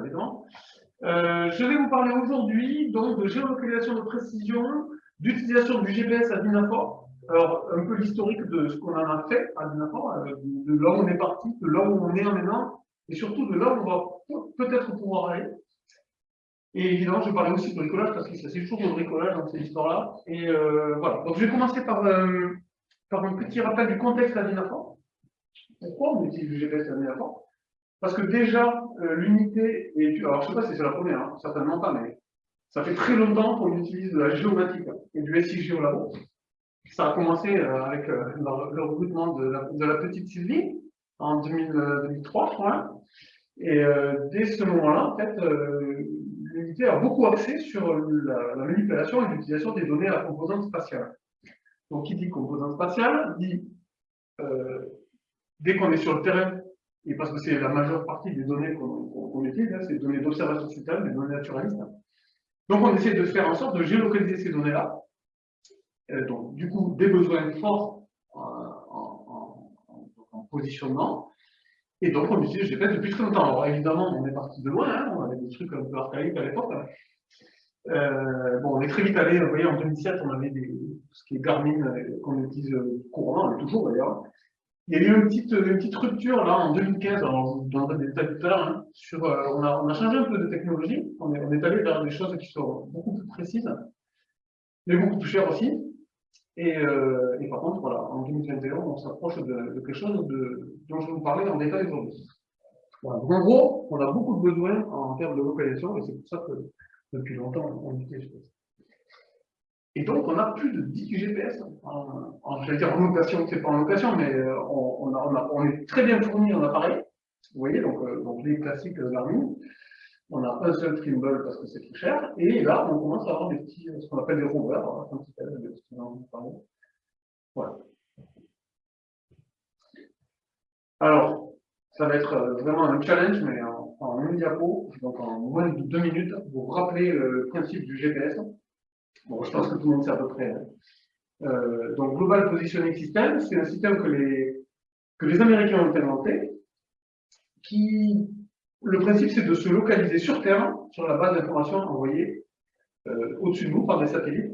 évidemment. Euh, je vais vous parler aujourd'hui donc de géolocalisation de précision, d'utilisation du GPS à Dinafor. Alors, un peu l'historique de ce qu'on en a fait à Dinafor, euh, de là où on est parti, de là où on est maintenant, et surtout de là où on va peut-être pouvoir aller. Et évidemment, je vais parler aussi de bricolage, parce que c'est toujours de bricolage dans ces histoires-là. Et euh, voilà. Donc, je vais commencer par, par un petit rappel du contexte à Dinafor. Pourquoi on utilise le GPS à Dinafor parce que déjà, euh, l'unité est... Alors, je ne sais pas si c'est la première, hein, certainement pas, mais ça fait très longtemps qu'on utilise de la géomatique et du SIG au labo. Ça a commencé euh, avec euh, le, recrutement de la, petite Sylvie en 2003, je crois. Et dès ce moment-là, en fait, l'unité a beaucoup axé sur la, manipulation et l'utilisation des données à composante spatiale. Donc, qui dit composante spatiale dit, dès qu'on est sur le terrain et parce que c'est la majeure partie des données qu'on utilise, hein, c'est des données d'observation sur des données naturalistes. Donc on essaie de faire en sorte de géolocaliser ces données-là. Euh, donc du coup, des besoins forts en, positionnement. Et donc on utilise GPS depuis très longtemps. Alors évidemment, on est parti de loin, hein, on avait des trucs un peu archaïques à l'époque. Hein. Euh, bon, on est très vite allé, vous voyez, en 2007, on avait des, ce qui est Garmin euh, qu'on utilise couramment, toujours d'ailleurs, il y a eu une petite, rupture là en 2015, alors dans le détail tout à l'heure, on, a, changé un peu de technologie, on est, allé vers des choses qui sont beaucoup plus précises, mais beaucoup plus chères aussi. Et, euh, par contre, voilà, en 2021, on s'approche de, quelque chose de, dont je vais vous parler en détail aujourd'hui. En gros, on a beaucoup de besoins en termes de localisation, et c'est pour ça que depuis longtemps, on utilise et donc, on a plus de 10 GPS en, en je vais dire en location, c'est pas en location, mais euh, on, est très bien fourni en appareil. Vous voyez, donc, euh, les classiques euh, Garmin. On a un seul Trimble parce que c'est plus cher. Et là, on commence à avoir des petits, ce qu'on appelle des rovers, Voilà. Alors, ça va être vraiment un challenge, mais en, en une diapo, donc en moins de deux minutes, vous rappeler le principe du GPS. Bon, je pense que tout le monde sait à peu près. Hein. Euh, donc, Global Positioning System, c'est un système que les, que les Américains ont inventé, qui, le principe, c'est de se localiser sur Terre, sur la base d'informations envoyées euh, au-dessus de nous par des satellites.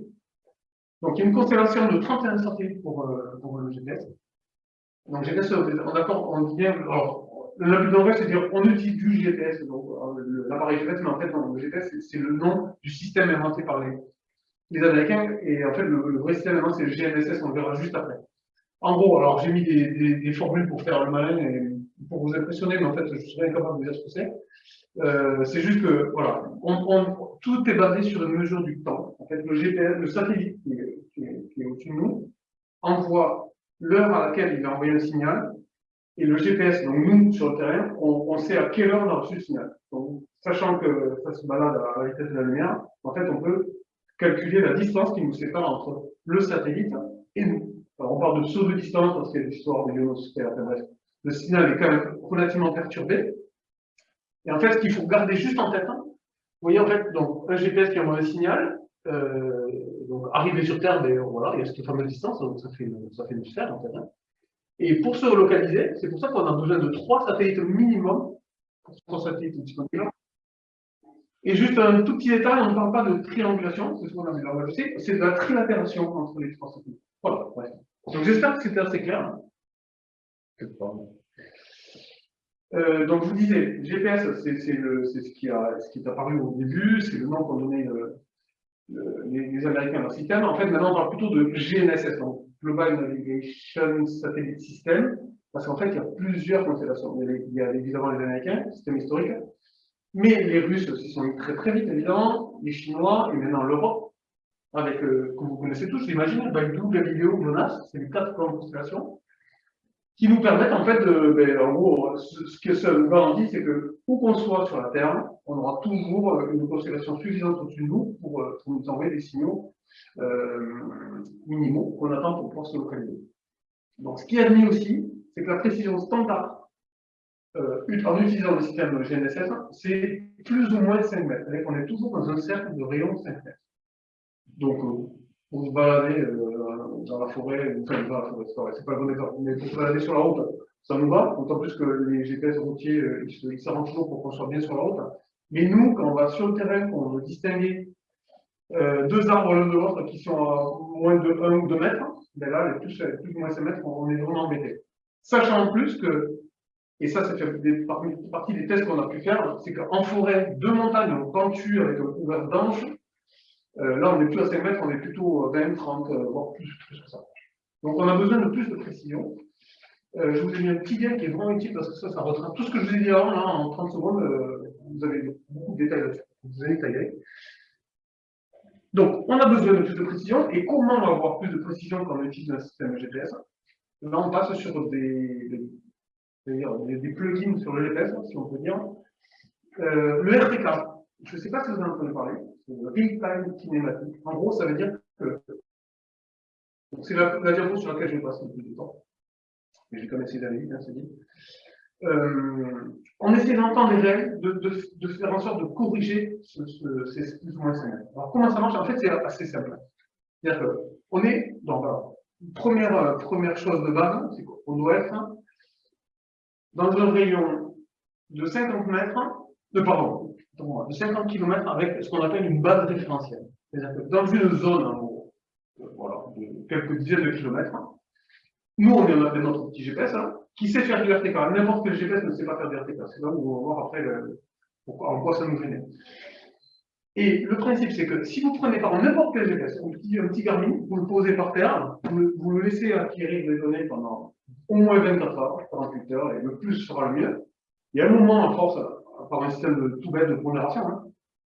Donc, il y a une constellation de 31 satellites pour, euh, pour le GPS. Donc, GPS, on, d'accord, on alors, le but d'anglais, c'est dire on utilise du GPS, donc l'appareil GPS, mais en fait, le GPS, c'est le nom du système inventé par les, les Américains, et en fait, le, vrai système c'est le GNSS, on le verra juste après. En gros, alors j'ai mis des, formules pour faire le malin et pour vous impressionner, mais en fait, je serais incapable de dire ce que c'est. Euh, c'est juste que, voilà, tout est basé sur une mesure du temps. En fait, le GPS, le satellite qui est, au-dessus de nous, envoie l'heure à laquelle il va envoyer un signal, et le GPS, donc nous, sur le terrain, on, on sait à quelle heure on a reçu le signal. Donc, sachant que ça se balade à la vitesse de la lumière, en fait, on peut calculer la distance qui nous sépare entre le satellite et nous. Alors, on parle de saut de distance parce qu'il y a des histoires de ionosphère. Le signal est quand même relativement perturbé. Et en fait, ce qu'il faut garder juste en tête, hein, vous voyez, en fait, donc, un GPS qui envoie un signal, euh, donc, arrivé sur Terre, ben, voilà, il y a cette fameuse distance, donc ça fait, une, sphère, en fait. Hein. Et pour se relocaliser, c'est pour ça qu'on a besoin de trois satellites minimum, trois satellites disponibles, et juste un tout petit détail, on ne parle pas de triangulation, c'est ce qu'on a vu là, c'est de la trilatération entre les trois satellites. Voilà, Donc j'espère que c'était assez clair. Euh, donc je vous disais, GPS, c'est ce, qui est apparu au début, c'est le nom qu'ont donné euh, les, Américains à leur système. En fait, maintenant on parle plutôt de GNSS, donc Global Navigation Satellite System, parce qu'en fait il y a plusieurs constellations. Il y a évidemment les Américains, système historique, mais les Russes aussi sont très très vite, évidemment, les Chinois et maintenant l'Europe, avec, euh, comme vous connaissez tous, j'imagine, Baidu, Galileo, Monas, c'est les quatre plans de qui nous permettent en fait de, ben, en gros, ce, que ça nous garantit, c'est que où qu'on soit sur la Terre, on aura toujours euh, une constellation suffisante au-dessus de nous pour, euh, pour, nous envoyer des signaux euh, minimaux qu'on attend pour pouvoir se localiser. Donc ce qui est admis aussi, c'est que la précision standard euh, en utilisant le système GNSS, c'est plus ou moins 5 mètres. Qu'on est toujours dans un cercle de rayon de 5 mètres. Donc, euh, pour se balader euh, dans la forêt, enfin, dans la forêt, c'est pas le bon exemple, mais pour se balader sur la route, ça nous va, d'autant plus que les GPS routiers, ils s'arrangent toujours pour qu'on soit bien sur la route. Mais nous, quand on va sur le terrain, qu'on veut distinguer euh, deux arbres l'un de l'autre qui sont à moins de 1 ou 2 mètres, ben là, les plus, plus ou moins 5 mètres, on est vraiment embêté. Sachant en plus que, et ça, ça fait partie des tests qu'on a pu faire, c'est qu'en forêt, deux montagnes pentues avec un couvert d'anges, euh, là, on n'est plus à 5 mètres, on est plutôt 20, 30, voire plus, que ça. Donc, on a besoin de plus de précision. Euh, je vous ai mis un petit lien qui est vraiment utile parce que ça, ça retrace tout ce que je vous ai dit avant, là, en 30 secondes, euh, vous avez beaucoup de détails là-dessus. Vous allez détailler. Donc, on a besoin de plus de précision. Et comment on va avoir plus de précision quand on utilise un système GPS Là, on passe sur des, des, des, plugins sur le GPS, si on peut dire. Euh, le RTK, je ne sais pas si vous en entendu parler, c'est le Real-Time. En gros, ça veut dire que c'est la, la sur laquelle je vais passer le plus de temps mais j'ai quand même essayé d'aller vite, hein, c'est dit. Euh, on essaie d'entendre les règles, de, faire en sorte de corriger ce, ce, ces plus ou moins semaines. Alors comment ça marche? En fait, c'est assez simple. C'est-à-dire qu'on est dans la première, euh, première chose de base, c'est qu'on doit être dans un rayon de 50 mètres, de, pardon, de 50 km avec ce qu'on appelle une base référentielle. C'est-à-dire que dans une zone, gros, voilà, de quelques dizaines de kilomètres, nous, on a notre petit GPS, hein, qui sait faire du RTK. N'importe quel GPS ne sait pas faire du RTK. C'est là où on va voir après en quoi ça nous gêne. Et le principe, c'est que si vous prenez par n'importe quel GPS, un petit, un petit Garmin, vous le posez par terre, vous, vous, le laissez acquérir les données pendant au moins 24 heures, 48 heures, et le plus sera le mieux. Y a un moment, à force, par un système de, tout bête de pondération, hein,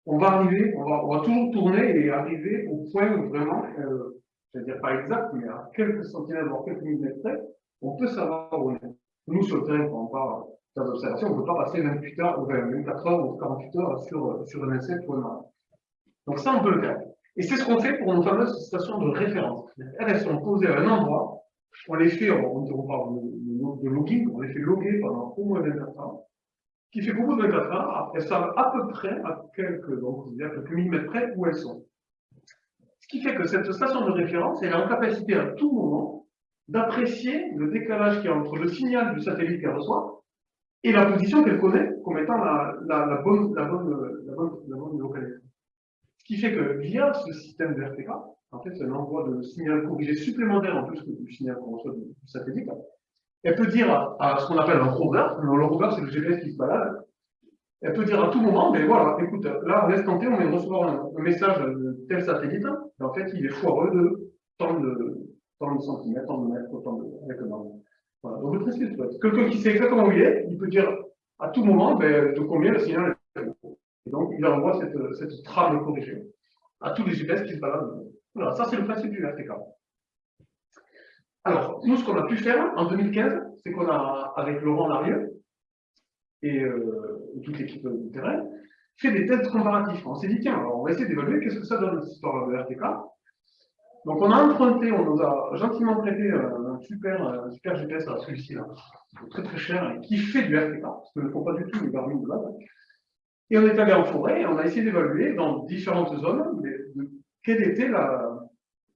on va arriver, on va, on va, toujours tourner et arriver au point où vraiment euh, je ne vais dire pas exact, mais à quelques centimètres, voire quelques millimètres près, on peut savoir où on est. Nous, sur le terrain, quand on part on ne peut pas passer 28 heures, 24 heures ou 48 heures sur, sur un insecte ou un arbre. Donc ça, on peut le faire. Et c'est ce qu'on fait pour nos fameuses stations de référence. Elles, sont posées à un endroit, on les fait, on, on parle de, de, logging, on les fait loguer pendant au moins 24 heures, qui fait beaucoup de 24 heures, après ça, à peu près, à quelques, donc, à quelques millimètres près, où elles sont qui fait que cette station de référence, elle est en capacité à tout moment d'apprécier le décalage qu'il y a entre le signal du satellite qu'elle reçoit et la position qu'elle connaît comme étant la, bonne, la, bonne, la, bonne, localisation. Ce qui fait que via ce système de en fait, c'est un envoi de signal corrigé supplémentaire en plus du signal qu'on reçoit du, satellite, elle peut dire à, ce qu'on appelle un rover, le rover c'est le GPS qui se balade, elle peut dire à tout moment, mais voilà, écoute, là, à l'instant T, on vient de recevoir un, message de tel satellite, et en fait, il est foireux de tant de, tant de centimètres, tant de mètres, tant de, avec un Voilà. Donc, le principe, quelqu'un qui sait exactement où il est, il peut dire à tout moment, ben, de combien le signal est. Et donc, il envoie cette, cette trame corrigée à tous les GPS qui se baladent. Voilà, ça, c'est le principe du RTK. Alors, nous, ce qu'on a pu faire en 2015, c'est qu'on a, avec Laurent Larieux, et euh, toute l'équipe du terrain, fait des tests comparatifs. On s'est dit, tiens, on va essayer d'évaluer qu'est-ce que ça donne cette histoire de RTK. Donc on a emprunté, on nous a gentiment prêté un super, un super GPS à celui-ci, là, très très cher, et qui fait du RTK, parce que ne font pas du tout les Garmin de base. Et on est allé en forêt et on a essayé d'évaluer dans différentes zones de, quel était la,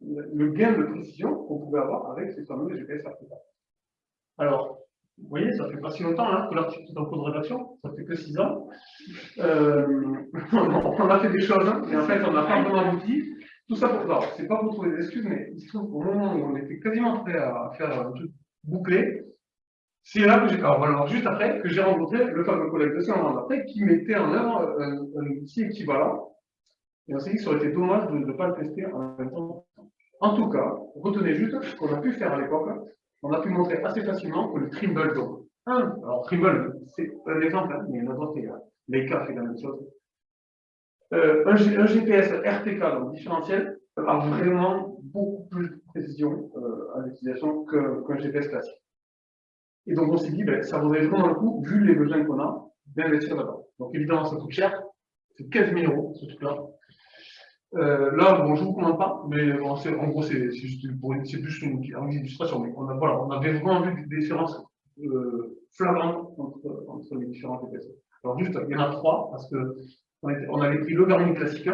le gain de précision qu'on pouvait avoir avec ces fameux GPS RTK. Alors, vous voyez, ça fait pas si longtemps hein, que l'article est en cours de rédaction, ça fait que 6 ans. Euh, on a fait des choses, hein, mais en fait, on n'a pas vraiment abouti. Tout ça pour. Alors, c'est pas pour trouver des excuses, mais il se trouve qu'au moment où on était quasiment prêt à faire un truc bouclé, c'est là que j'ai. Alors, juste après, que j'ai rencontré le fameux collègue de Saint après qui mettait en œuvre un, un, outil équivalent. Et on s'est dit que ça aurait été dommage de ne pas le tester en même temps. En tout cas, retenez juste ce qu'on a pu faire à l'époque, on a pu montrer assez facilement que le Trimble, donc, un, alors Trimble, c'est un exemple, hein, mais y en a d'autres, Leica fait la même chose. Euh, un, GPS RTK, donc différentiel, a vraiment beaucoup plus de précision euh, à l'utilisation qu'un GPS classique. Et donc on s'est dit, ben, ça vaudrait vraiment le coup, vu les besoins qu'on a, d'investir là-bas. Donc évidemment, ça coûte cher, c'est 15 000 euros ce truc-là. Euh, là, bon, je ne vous commande pas, mais en gros, c'est juste plus une, illustration. Mais on, avait vraiment vu des différences euh, entre, entre, les différentes épaisseurs. Alors, juste, il y en a trois, parce que on, avait pris le Garmin classique,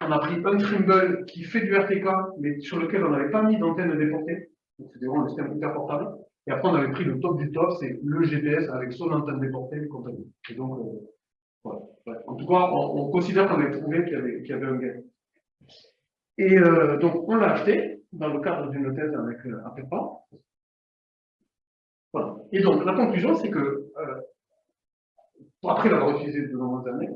on a pris un Trimble qui fait du RTK, mais sur lequel on n'avait pas mis d'antenne déportée. Donc, c'était vraiment un système portable. Et après, on avait pris le top du top, c'est le GPS avec son antenne déportée et donc, euh. En tout cas, on, considère qu'on avait trouvé qu'il y, avait un gain. Et euh, donc, on l'a acheté dans le cadre d'une thèse avec euh, pas. Voilà. Et donc, la conclusion, c'est que, euh, après l'avoir utilisé de nombreuses années,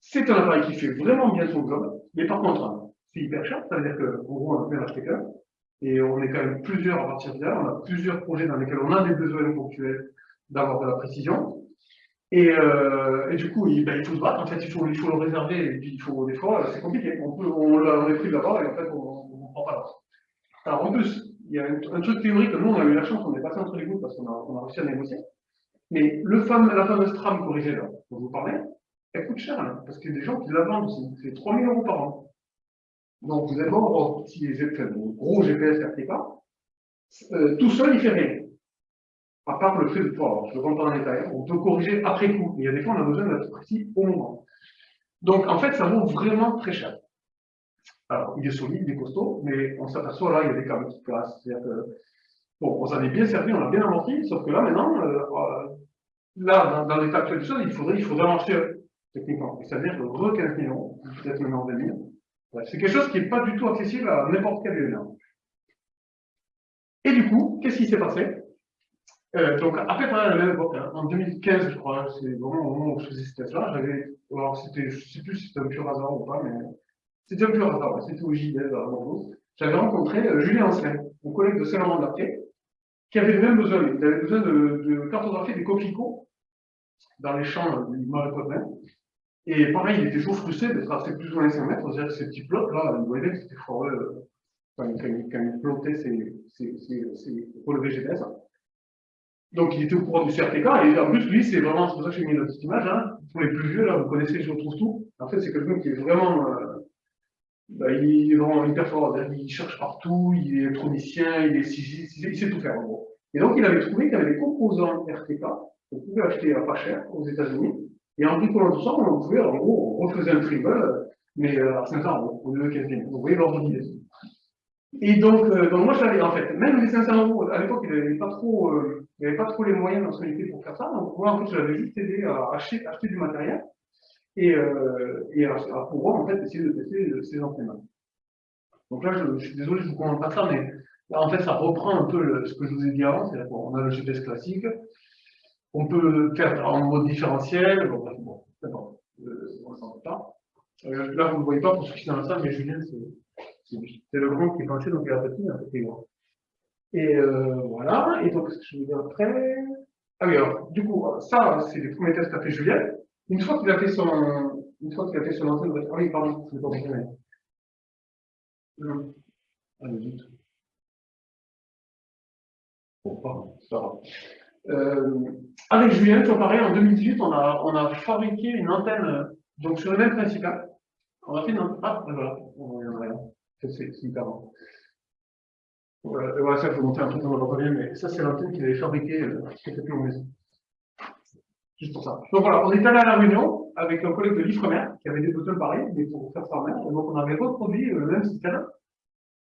c'est un appareil qui fait vraiment bien son job, mais par contre, hein, c'est hyper cher, ça veut dire qu'en gros, on a peut acheter qu'un, et on est quand même plusieurs à partir de là, on a plusieurs projets dans lesquels on a des besoins ponctuels d'avoir de la précision, et, euh, du coup, il, ben, il, faut se battre, en fait, il faut, il le réserver, et puis il faut, des fois, c'est compliqué. On, peut, on l'a pris d'abord, et en fait, on ne prend pas l'avance. Alors, en plus, il y a un, truc théorique, nous, on a eu la chance, on est passé entre les gouttes parce qu'on a, on a réussi à négocier. Mais le fameux, la fameuse trame corrigée, là, dont vous parlez, elle coûte cher, hein, parce qu'il y a des gens qui la vendent aussi. C'est 3000 euros par an. Donc, vous avez beau si les gros GPS RTK, euh, tout seul, il fait rien à part le fait de pouvoir, je ne rentre pas dans les détail, on peut corriger après coup. Il y a des fois, on a besoin d'être précis au moment. Donc, en fait, ça vaut vraiment très cher. Alors, il est solide, il est costaud, mais on s'aperçoit là, il y a des câbles qui. C'est-à-dire que, bon, on s'en est bien servi, on a bien amorti, sauf que là, maintenant, euh, euh, là, dans, l'état actuel des choses, il faudrait, il faudrait techniquement. C'est-à-dire que re 15 millions, peut-être maintenant 20 000. C'est quelque chose qui n'est pas du tout accessible à n'importe quel élément. Et du coup, qu'est-ce qui s'est passé? Euh, donc, à peu près à la même époque, hein, en 2015, je crois, c'est vraiment au moment où je faisais cette là j'avais, alors c'était, sais plus si c'était un pur hasard ou pas, mais c'était un pur hasard, c'était au JDL à Bordeaux. J'avais rencontré euh, Julien Ancelin, mon collègue de Saint-Laurent de qui avait le même besoin, il avait besoin de, de cartographier des coquelicots dans les champs du marais. Et pareil, il était toujours frustré d'être assez plus ou moins 5 mètres, c'est-à-dire que ces petits plots là, voyait que c'était forêt, euh, quand, quand il plotait ses, ses, ses, ses relevés GPS. Donc il était au courant du CRTK, et en plus, lui, c'est vraiment, c'est pour ça que j'ai mis une petite image, hein. pour les plus vieux, là, vous connaissez, je retrouve tout. En fait, c'est quelqu'un qui est vraiment, euh, bah, il est vraiment hyper fort, il cherche partout, il est électronicien, il est il sait tout faire, en gros. Et donc, il avait trouvé qu'il y avait des composants RTK qu'on pouvait acheter à pas cher aux États-Unis, et en bricolant tout ça, on pouvait, en gros, on refaisait un tribal, mais euh, à 500 euros, au lieu de 15 000. Vous voyez l'ordre d'idée. Et donc, euh, donc moi, j'avais, en fait, même les 500 euros, à l'époque, il n'avait pas euh, avait pas trop les moyens dans son équipe pour faire ça. Donc, moi, en fait, j'avais juste aidé à acheter, du matériel et, euh, et à, à, pouvoir, en fait, essayer de tester ces antennes. Donc là, je, je, suis désolé, je vous comprends pas ça, mais là, en fait, ça reprend un peu ce que je vous ai dit avant, c'est-à-dire qu'on a le GPS classique, on peut faire en mode différentiel, bon, bon, bon euh, on s'en pas. Euh, là, vous ne voyez pas pour ceux qui sont dans la salle, mais Julien, c'est le grand qui est penché, donc il a petit, un grand. Et euh, voilà, et donc ce que je vais dire après. Ah oui, alors, du coup, ça, c'est les premiers tests qu'a fait Julien. Une fois qu'il a fait son. Une fois qu'il a fait son antenne, ah oui, pardon, je ne pas compris. Non. Allez, vite. Bon, pardon, grave. Euh, avec Julien, tu pareil, en 2018, on a, fabriqué une antenne, donc sur le même principe. Hein. On a fait une antenne. Ah, voilà, on va y c'est hyper bon. Voilà, ça, je vais montrer un truc dans le revient, mais ça, c'est l'antenne qu'il avait fabriqué euh, plus en maison. Juste pour ça. Donc voilà, on est allé à la réunion avec un collègue de l'Ifremer qui avait des boutons pareils, mais pour faire ça en main. donc on avait reproduit euh, le même système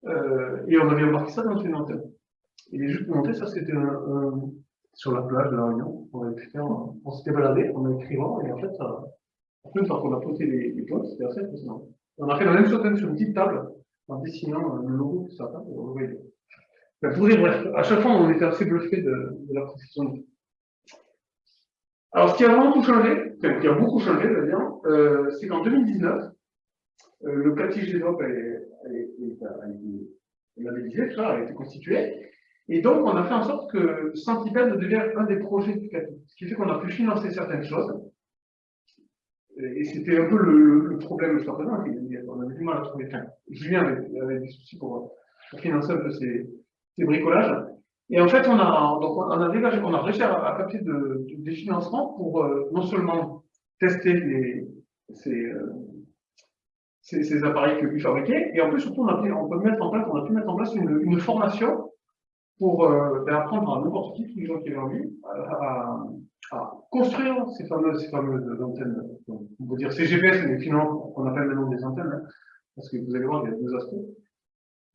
euh, et on avait embarqué ça dans une antenne. Et juste pour montrer, ça c'était sur la plage de la Réunion. On, on, on s'était baladé en écrivant et en fait, ça, une fois qu'on a posé les, les c'était assez impressionnant. On a fait la même chose sur une petite table en dessinant le logo voyez. pour dire bref, à chaque fois, on était assez bluffé de, la précision. Alors, ce qui a vraiment tout changé, enfin, qui a beaucoup changé euh, c'est qu'en 2019, euh, le CATI GDOP a labellisé, tout ça a été constitué, et donc on a fait en sorte que Centipede devienne un des projets du CATI, ce qui fait qu'on a pu financer certaines choses, et c'était un peu le, le problème présent, on avait du mal à trouver. Enfin, Julien avait, avait des soucis pour, financer un peu ces, ces, bricolages. Et en fait, on a, donc réussi à, capter de, de, des financements pour euh, non seulement tester ces, euh, ces, ces, appareils que lui fabriquait, et en plus, surtout, on, a, pu mettre en place une formation pour euh, apprendre à n'importe qui, tous les gens qui avaient envie, à, à construire ces fameuses, ces fameuses antennes. on peut dire CGPS, mais finalement, on appelle maintenant des antennes, hein, parce que vous allez voir, il y a deux aspects.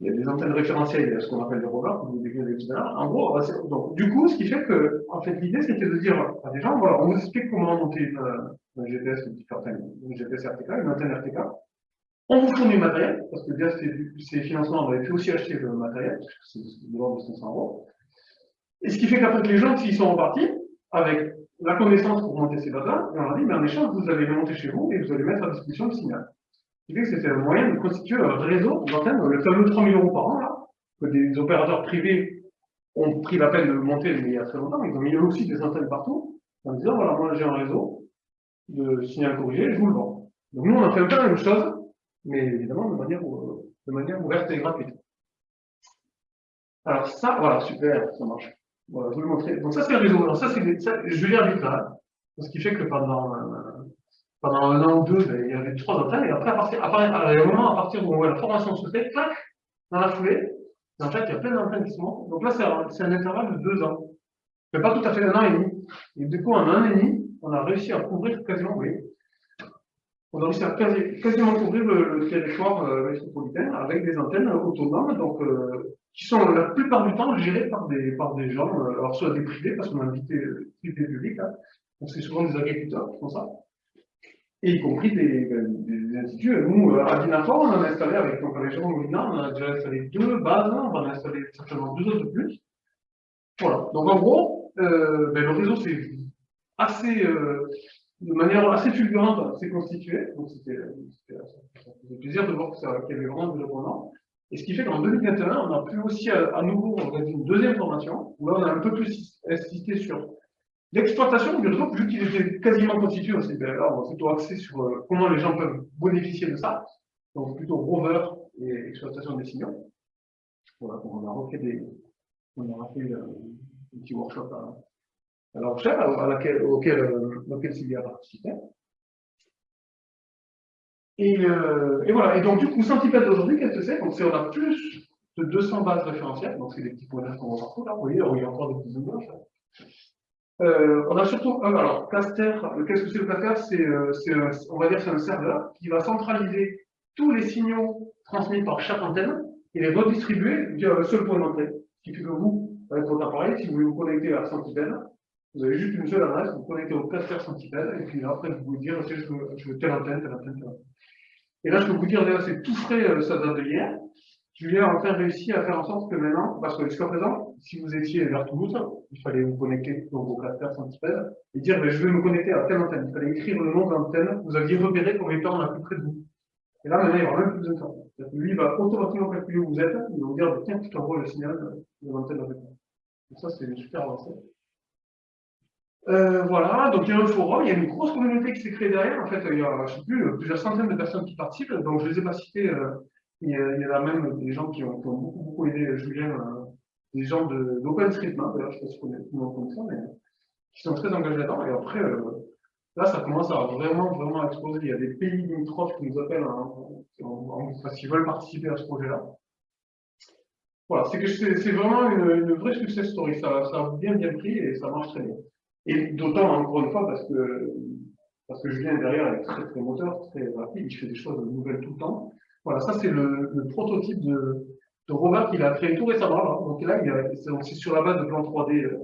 Il y a des antennes référentielles, il y a ce qu'on appelle des rovers, vous décrivez tout à En gros, donc, du coup, ce qui fait que, en fait, l'idée, c'était de dire à des gens, voilà, on vous explique comment monter une, un GPS, enfin, un GPS RTK, une antenne RTK. On vous fournit du matériel, parce que via ces, financements, on avait pu aussi acheter le matériel, parce que c'est de l'ordre de 500 euros. Et ce qui fait qu'après que les gens, s'ils sont repartis, avec la connaissance pour monter ces et on a dit, mais en échange, vous allez les monter chez vous et vous allez mettre à disposition le signal. Ce qui fait que c'était un moyen de constituer un réseau d'antennes, le fameux 3000 euros par an, là, que des opérateurs privés ont pris la peine de monter, mais il y a très longtemps, ils ont mis aussi des antennes partout, en disant, voilà, moi j'ai un réseau de signal corrigé, je vous le vends. Donc nous, on a fait un peu la même chose, mais évidemment de manière, euh, ouverte et gratuite. Alors ça, voilà, super, ça marche. Je vais vous montrer. Donc ça, c'est le réseau. Alors ça, c'est je vite là. Ce qui fait que pendant, euh, pendant un an ou deux, ben, il y avait trois antennes, et après, à partir, à un moment, à partir où la formation se fait, clac, dans la foulée, en fait, il y a plein d'antennes. Donc là, c'est un, un, intervalle de deux ans. Mais pas tout à fait un an et demi. Et du coup, en un an et demi, on a réussi à couvrir quasiment, oui, on a réussi à quasiment couvrir le, territoire euh, métropolitain avec des antennes autonomes, donc, euh, qui sont la plupart du temps gérées par des, par des gens, euh, alors soit des privés, parce qu'on a invité euh, privé public, hein, donc c'est souvent des agriculteurs qui font ça, et y compris des, ben, des instituts. Nous, à Dinafor, on a installé avec donc, les gens Molina, on a déjà installé deux bases, on va en installer certainement deux autres de plus. Voilà. Donc en gros, ben, le réseau c'est assez, de manière assez fulgurante, s'est constitué. Donc c'était plaisir de voir qu'il y avait vraiment du développement. Et ce qui fait qu'en 2021, on a pu aussi à, nouveau organiser une deuxième formation, où là on a un peu plus insisté sur l'exploitation du réseau, vu qu'il était quasiment constitué, on s'est plutôt axé sur euh, comment les gens peuvent bénéficier de ça, donc plutôt rover et exploitation des signaux. Voilà, on a refait des, on a fait euh, un petit workshop à, à la laquelle, auquel, euh, auquel Sylvia a participé. Et, euh, et, voilà. Et donc, du coup, Centipede aujourd'hui, qu'est-ce que c'est? Donc, c'est on a plus de 200 bases référentielles. Donc, c'est des petits points qu'on voit partout là. Vous voyez, il y a encore des petits images. Euh, on a surtout, un alors, Caster, qu'est-ce que c'est le Caster? C'est, on va dire, c'est un serveur qui va centraliser tous les signaux transmis par chaque antenne et les redistribuer via un seul point d'entrée. Ce qui fait que vous, avec votre appareil, si vous voulez vous connecter à Centipede, vous avez juste une seule adresse, vous connectez au cluster Centipede, et puis après, vous pouvez dire, je veux, je veux telle antenne, telle antenne, telle antenne. Et là, je peux vous dire, c'est tout frais, euh, ça date de hier. Julien a enfin réussi à faire en sorte que maintenant, parce que jusqu'à présent, si vous étiez vers Toulouse, il fallait vous connecter donc, au cluster Centipede, et dire, ben, je vais me connecter à telle antenne. Il fallait écrire le nom de l'antenne, vous aviez repéré pour étant la plus près de vous. Et là, maintenant, il n'y aura même plus de ça. Lui, il va automatiquement calculer où vous êtes, il va vous dire, tiens, je t'envoie le signal de l'antenne de Donc ça, c'est super avancé. Euh, voilà, donc il y a un forum, il y a une grosse communauté qui s'est créée derrière. En fait, il y a, je sais plus, plusieurs centaines de personnes qui participent. Donc, je ne les ai pas cités. Euh, il, y a, a, même des gens qui ont, beaucoup, aidé Julien, euh, des gens d'OpenStreetMap, d'ailleurs, je ne sais pas si vous connaissez ça, mais qui sont très engagés là-dedans. Et après, là, ça commence à vraiment, vraiment exploser. Il y a des pays limitrophes qui nous appellent, hein, qu'ils veulent participer à ce projet-là. Voilà, c'est vraiment une, une, vraie success story. Ça, ça a bien, bien pris et ça marche très bien. Et d'autant, encore une fois, parce que, parce que Julien derrière est très très moteur, très rapide, il fait des choses nouvelles tout le temps. Voilà, ça c'est le, prototype de, de rover qu'il a créé tout récemment. Donc là, c'est sur la base de plan 3D euh,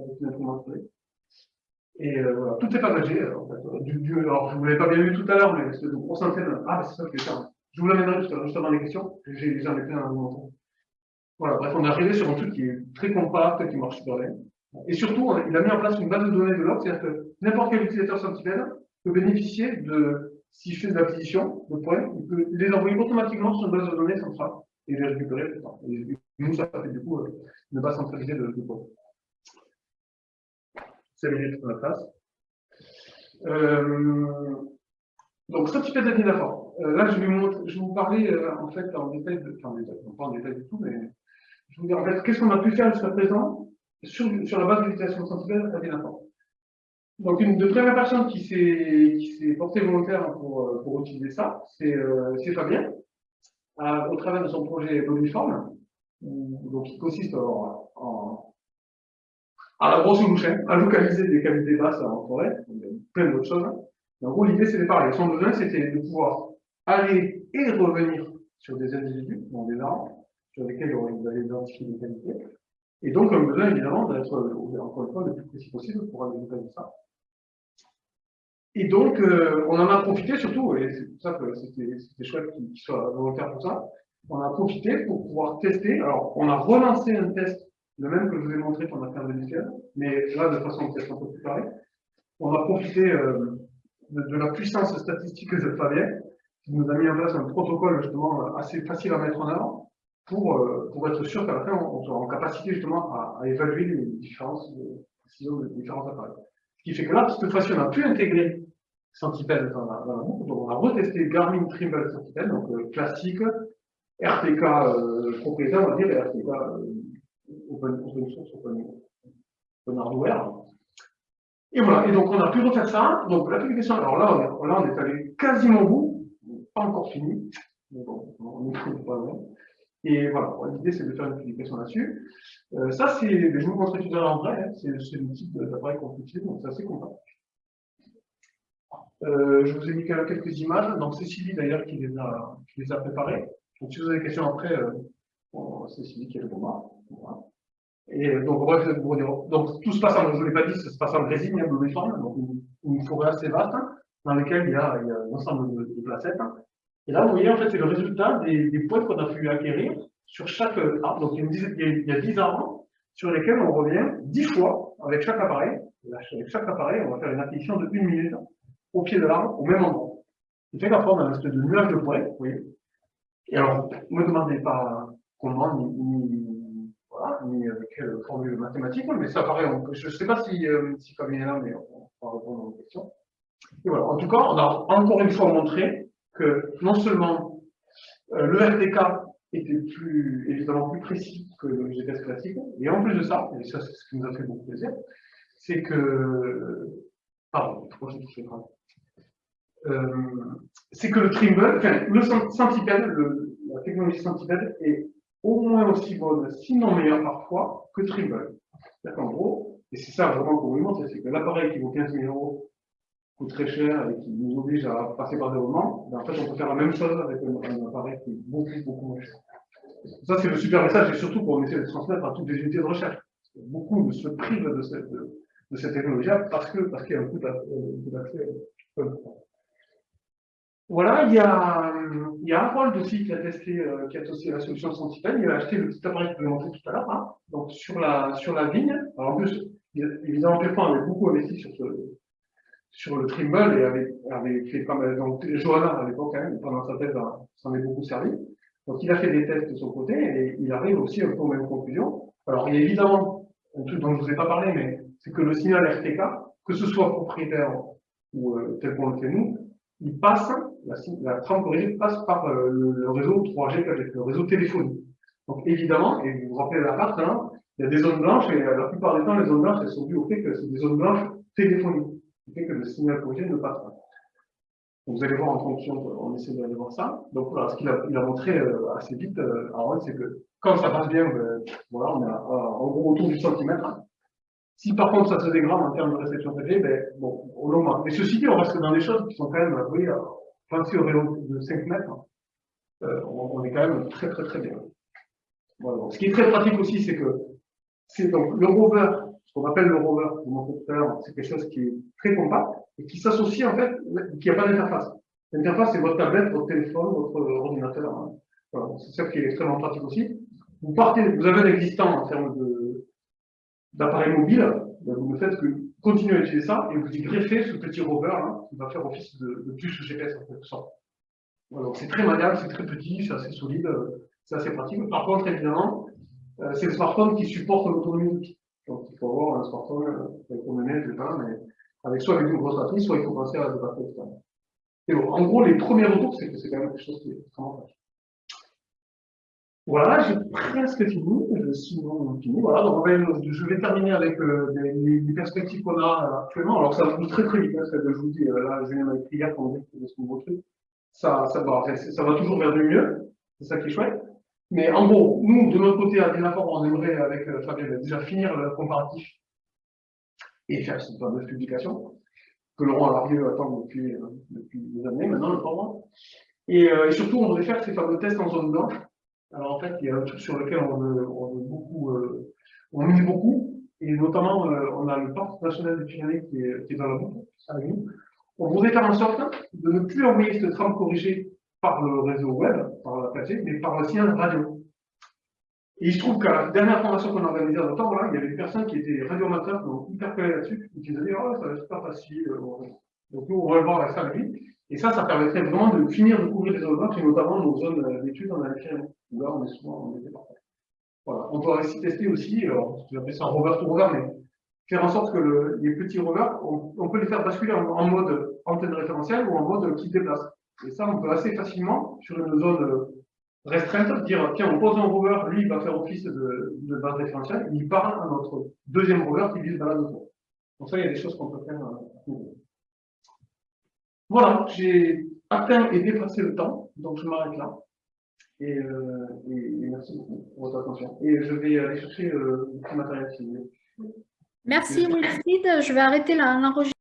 Et euh, voilà, tout est. En fait. du, du, alors, je ne vous l'avais pas bien vu tout à l'heure, mais c'est de grosses antennes. Ah, c'est ça que je vais faire. Je vous l'amènerai juste, juste avant les questions. J'en ai plein à vous Voilà, bref, on est arrivé sur un truc qui est très compact, qui marche super bien. Et surtout, il a mis en place une base de données de log, c'est-à-dire que n'importe quel utilisateur Sentinel peut bénéficier de, s'il fait de l'acquisition de points, il peut les envoyer automatiquement sur une base de données centrale et les récupérer plus tard. Et nous, ça fait du coup euh, une base centralisée de, de points. 5 minutes pour la place. Euh, donc, Sentinel d'Adinafor. Euh, là, je vais, vous, je vais vous parler euh, en fait en détail, de, enfin, en détail, pas en détail du tout, mais je vais vous dire en fait qu'est-ce qu'on a pu faire jusqu'à présent sur, la base de l'utilisation sensible à n'importe. Donc, une de première personne qui s'est portée volontaire pour, euh, pour utiliser ça, c'est euh, Fabien, à, au travers de son projet Boniform, donc qui consiste en, en à la grosse louche, à localiser des cavités basses en forêt, plein d'autres choses. en gros, l'idée, c'était pareil. Son besoin, c'était de pouvoir aller et revenir sur des individus, dans des arbres, sur lesquels on allait identifier des cavités, et donc, on a besoin évidemment d'être, encore une fois, le plus précis possible pour de ça. Et donc, euh, on en a profité surtout, et c'est pour ça que c'était chouette qu'il soit volontaire pour ça, on a profité pour pouvoir tester. Alors, on a relancé un test, le même que je vous ai montré qu'on a fait en 2015, mais là, de façon peut-être un peu plus carrée. On a profité euh, de, la puissance statistique de Fabien, qui nous a mis en place un protocole justement assez facile à mettre en avant, pour, euh, pour être sûr qu'à la fin, on soit en capacité justement à, évaluer les différences de précision des différents appareils. Ce qui fait que là, cette fois-ci, on a pu intégrer Centipede dans la, dans boucle, donc on a retesté Garmin Trimble Centipede, donc euh, classique, RTK euh, propriétaire, on va dire, et RTK euh, open, open source, open, open hardware. Et voilà, et donc on a pu refaire ça. Donc la publication, alors là on est, là, on est allé quasiment au bout, pas encore fini, mais bon, on est pas loin. Et voilà, l'idée c'est de faire une publication là-dessus. Euh, ça, c'est, je vous montrer tout à l'heure en vrai, hein, c'est le type d'appareil qu'on utilise, donc c'est assez compact. Euh, je vous ai mis quelques images, donc Sylvie d'ailleurs qui, les a, préparées. Donc si vous avez des questions après, euh, c'est Sylvie qui répondra. Voilà. Et donc, bref, donc tout se passe en, je ne l'ai pas dit, ça se passe en résine, il y a donc une, forêt assez vaste, dans laquelle il y a, un ensemble de, de placettes. Et là, vous voyez, en fait, c'est le résultat des, des points qu'on a pu acquérir sur chaque arbre. Donc, il y a 10 arbres sur lesquels on revient 10 fois avec chaque appareil. Avec chaque appareil, on va faire une acquisition de 1 minute au pied de l'arbre, au même endroit. Ce fait qu'après, on a un espèce de nuage de points, vous voyez. Et alors, ne me demandez pas comment, ni, ni, voilà, ni avec quelle formule mathématique, mais ça paraît, je ne sais pas si, euh, si Fabien est là, mais on va répondre aux questions. Et voilà. En tout cas, on a encore une fois montré que non seulement euh, le RTK était plus, évidemment plus précis que le GPS classique, et en plus de ça, et ça c'est ce qui nous a fait beaucoup plaisir, c'est que, pardon, j'ai touché euh, c'est que le Trimble, enfin, le Centipede, la technologie Centipede est au moins aussi bonne, sinon meilleure parfois, que Trimble. en gros, et c'est ça vraiment qu'on vous montre, c'est que l'appareil qui vaut 15 000 euros coûte très cher et qui nous oblige à passer par des romans, ben en fait, on peut faire la même chose avec un, appareil qui est beaucoup, beaucoup moins cher. Ça, c'est le super message, et surtout pour essayer de transmettre à toutes les unités de recherche. Beaucoup se privent de cette, de, cette technologie parce qu'il parce qu'il y a un coût d'accès voilà, il y a, il y a aussi qui a testé, euh, qui a testé la solution Centipede. Il a acheté le petit appareil que je vous ai tout à l'heure. Hein. Donc sur la sur la vigne. Alors en plus, évidemment, Pépin avait beaucoup investi sur ce, sur le Trimble et avait, avait fait pas mal. Donc Johanna à l'époque, même, pendant sa thèse, s'en est beaucoup servi. Donc il a fait des tests de son côté et il arrive aussi un peu aux mêmes conclusions. Alors il y a évidemment un truc dont je ne vous ai pas parlé, mais c'est que le signal RTK, que ce soit propriétaire ou euh, tel qu'on le fait nous, il passe, la, la corrigée passe par euh, le, réseau 3G, le réseau téléphonique. Donc évidemment, et vous vous rappelez la carte, hein, il y a des zones blanches, et euh, la plupart des temps, les zones blanches, elles sont dues au fait que c'est des zones blanches téléphoniques, qui fait que le signal corrigé ne passe pas. Vous allez voir en fonction, on essaie d'aller voir ça. Donc voilà, ce qu'il a, a montré euh, assez vite, euh, c'est que quand ça passe bien, ben, voilà, on est en gros autour du centimètre. Si par contre ça se dégrade en termes de réception PG, ben, bon, au long Mais ceci dit, on reste dans des choses qui sont quand même, oui, si au vélo de 5 mètres, euh, on, est quand même très très très bien. Ce qui est très pratique aussi, c'est que c'est donc le rover, ce qu'on appelle le rover, c'est quelque chose qui est très compact et qui s'associe en fait, qui n'a pas d'interface. L'interface, c'est votre tablette, votre téléphone, votre ordinateur. Hein. C'est ça qui est extrêmement pratique aussi. Vous partez, vous avez un existant en termes d'appareil mobile, ben, vous ne faites que continuer à utiliser ça et vous y greffez ce petit rover hein, qui va faire office de, de puce GPS en quelque sorte. C'est très maniable, c'est très petit, c'est assez solide, c'est assez pratique. Par contre, évidemment, euh, c'est le smartphone qui supporte l'autonomie. Donc il faut avoir un smartphone promener, je sais pas, mais avec soit avec une grosse batterie, soit il faut penser à la batterie externe. Et en gros, les premiers retours, c'est que c'est quand même quelque chose qui est extrêmement facile. Voilà, j'ai presque fini, je suis fini. Voilà, donc je vais terminer avec euh, les, perspectives qu'on a actuellement. Alors ça va très très vite, hein, que je vous dis. Euh, là, Julien m'a écrit hier pour me dire que ce nouveau truc. Ça, ça, va, ça va toujours vers du mieux, c'est ça qui est chouette. Mais en gros, nous, de notre côté, à Dynafor, on aimerait, avec euh, Fabien, déjà finir le comparatif et faire cette fameuse publication que Laurent a arrivé à attendre depuis, euh, depuis des années, maintenant, le format. Et, euh, et surtout, on voudrait faire ces fameux tests en zone blanche alors en fait, il y a un truc sur lequel on veut, beaucoup, euh, on beaucoup, et notamment, on a le parc national des Pyrénées qui est, qui est dans la boucle, avec nous. On voudrait faire en sorte de ne plus envoyer cette trame corrigée par le réseau web, par la 4G, mais par le signal radio. Et il se trouve qu'à la dernière formation qu'on a organisée en temps, il y avait des personnes qui étaient radioamateurs, qui ont hyper collé là-dessus, et qui disaient, oh, ça va être super facile. euh, Donc nous, on va le voir avec ça lui. Et ça, ça permettrait vraiment de finir de couvrir les zones et notamment nos zones euh, d'études en Algérie, où là, on est souvent en été parfait. Voilà. On peut aussi tester aussi, alors, appeler ça un rover to rover, mais faire en sorte que le- les petits rovers, on, on peut les faire basculer en, en mode antenne référentielle ou en mode qui déplace. Et ça, on peut assez facilement, sur une zone euh, restreinte, dire, tiens, on pose un rover, lui, il va faire office de, de base référentielle, il parle à notre deuxième rover qui lui se balade autour. Donc ça, il y a des choses qu'on peut faire. euh. Voilà, j'ai atteint et dépassé le temps, donc je m'arrête là. Et, euh, et- et merci beaucoup pour votre attention. Et je vais aller chercher le matériel si vous voulez. Merci Wilfried. Je vais arrêter la- l'enregistrement.